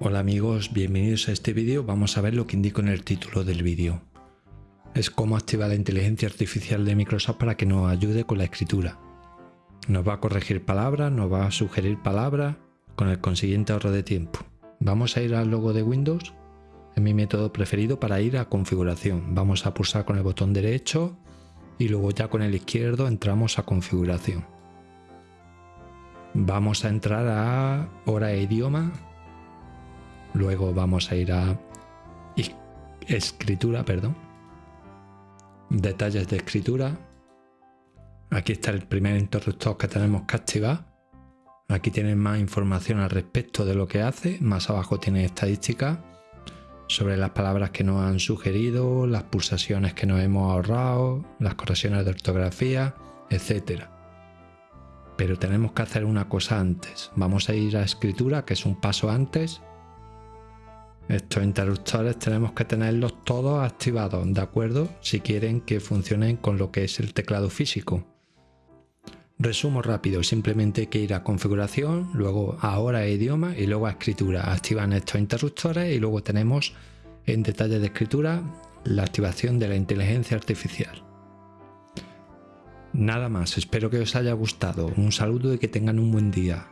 Hola amigos, bienvenidos a este vídeo. Vamos a ver lo que indico en el título del vídeo. Es cómo activar la inteligencia artificial de Microsoft para que nos ayude con la escritura. Nos va a corregir palabras, nos va a sugerir palabras, con el consiguiente ahorro de tiempo. Vamos a ir al logo de Windows, es mi método preferido para ir a configuración. Vamos a pulsar con el botón derecho y luego ya con el izquierdo entramos a configuración. Vamos a entrar a hora e idioma. Luego vamos a ir a escritura, perdón. Detalles de escritura. Aquí está el primer interruptor que tenemos que activar. Aquí tienen más información al respecto de lo que hace. Más abajo tiene estadísticas sobre las palabras que nos han sugerido, las pulsaciones que nos hemos ahorrado, las correcciones de ortografía, etc. Pero tenemos que hacer una cosa antes. Vamos a ir a escritura, que es un paso antes. Estos interruptores tenemos que tenerlos todos activados, ¿de acuerdo? Si quieren que funcionen con lo que es el teclado físico. Resumo rápido, simplemente hay que ir a configuración, luego a hora e idioma y luego a escritura. Activan estos interruptores y luego tenemos en detalle de escritura la activación de la inteligencia artificial. Nada más, espero que os haya gustado. Un saludo y que tengan un buen día.